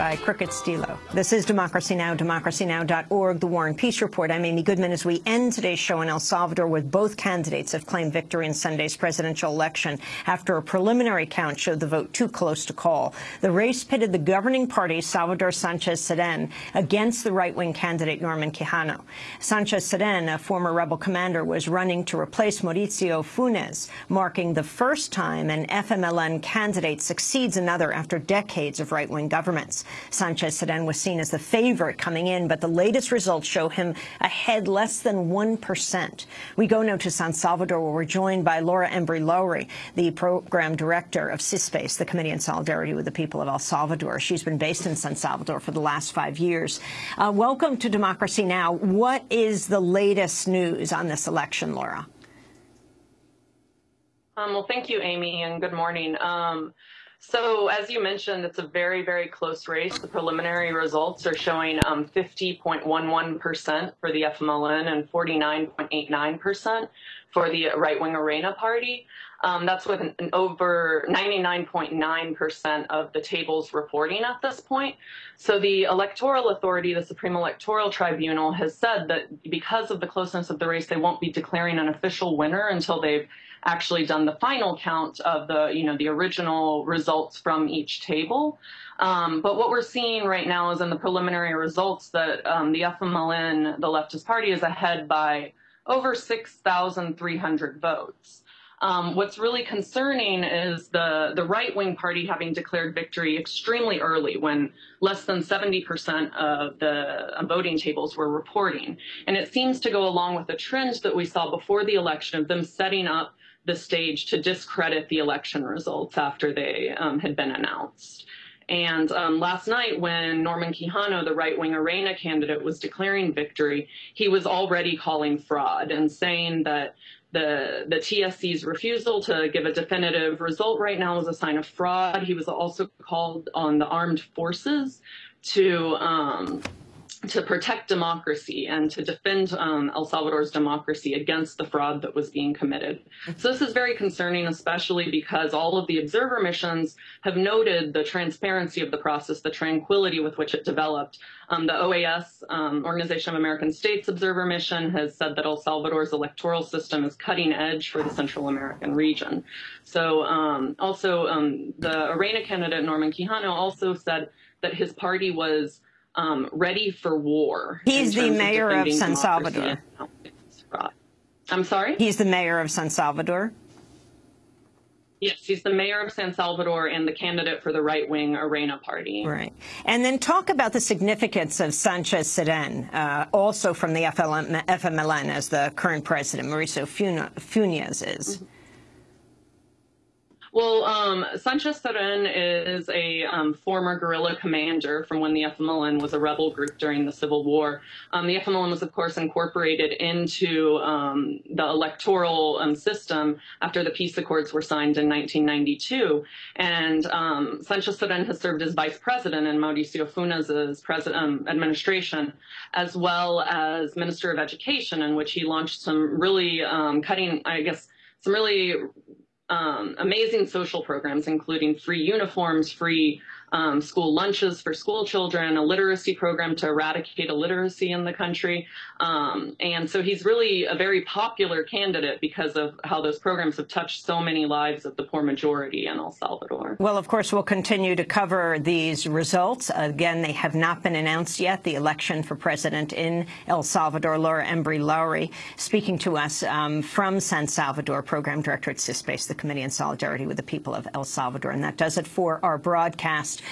by Crooked Stilo. This is Democracy Now!, democracynow.org, The War and Peace Report. I'm Amy Goodman as we end today's show in El Salvador with both candidates have claimed victory in Sunday's presidential election after a preliminary count showed the vote too close to call. The race pitted the governing party, Salvador Sanchez Cerén, against the right-wing candidate Norman Quijano. Sanchez Cerén, a former rebel commander, was running to replace Mauricio Funes, marking the first time an FMLN candidate succeeds another after decades of right-wing governments. Sanchez Cerén was seen as the favorite coming in, but the latest results show him ahead less than 1%. We go now to San Salvador, where we're joined by Laura Embry Lowry, the program director of CISPES, the Committee in Solidarity with the People of El Salvador. She's been based in San Salvador for the last five years. Uh, welcome to Democracy Now! What is the latest news on this election, Laura? Um, well, thank you, Amy, and good morning. Um, so as you mentioned, it's a very, very close race. The preliminary results are showing 50.11% um, for the FMLN and 49.89% for the right-wing Arena Party. Um, that's with an, an over 99.9% of the tables reporting at this point. So the electoral authority, the Supreme Electoral Tribunal, has said that because of the closeness of the race, they won't be declaring an official winner until they've actually done the final count of the, you know, the original results from each table. Um, but what we're seeing right now is in the preliminary results that um, the FMLN, the leftist party, is ahead by over 6,300 votes. Um, what's really concerning is the, the right-wing party having declared victory extremely early when less than 70% of the voting tables were reporting. And it seems to go along with the trend that we saw before the election of them setting up the stage to discredit the election results after they um, had been announced. And um, last night, when Norman Quijano, the right wing Arena candidate, was declaring victory, he was already calling fraud and saying that the, the TSE's refusal to give a definitive result right now is a sign of fraud. He was also called on the armed forces to um, to protect democracy and to defend um, El Salvador's democracy against the fraud that was being committed. So this is very concerning, especially because all of the observer missions have noted the transparency of the process, the tranquility with which it developed. Um, the OAS, um, Organization of American States Observer Mission, has said that El Salvador's electoral system is cutting edge for the Central American region. So um, also um, the Arena candidate, Norman Quijano, also said that his party was um, ready for war. He's the mayor of, of San Salvador. I'm sorry? He's the mayor of San Salvador. Yes, he's the mayor of San Salvador and the candidate for the right-wing Arena Party. Right. And then talk about the significance of Sanchez Cerén, uh, also from the FLM, FMLN as the current president, Mauricio Funes is. Mm -hmm. Well, um, Sanchez Cerén is a um, former guerrilla commander from when the FMLN was a rebel group during the Civil War. Um, the FMLN was, of course, incorporated into um, the electoral um, system after the peace accords were signed in 1992. And um, Sanchez Cerén has served as vice president in Mauricio Funes's president, administration, as well as minister of education, in which he launched some really cutting, I guess, some really um, amazing social programs, including free uniforms, free um, school lunches for school children, a literacy program to eradicate illiteracy in the country. Um, and so he's really a very popular candidate because of how those programs have touched so many lives of the poor majority in El Salvador. Well, of course, we'll continue to cover these results. Again, they have not been announced yet, the election for president in El Salvador. Laura Embry Lowry speaking to us um, from San Salvador, program director at CISPES, the Committee in Solidarity with the People of El Salvador. And that does it for our broadcast.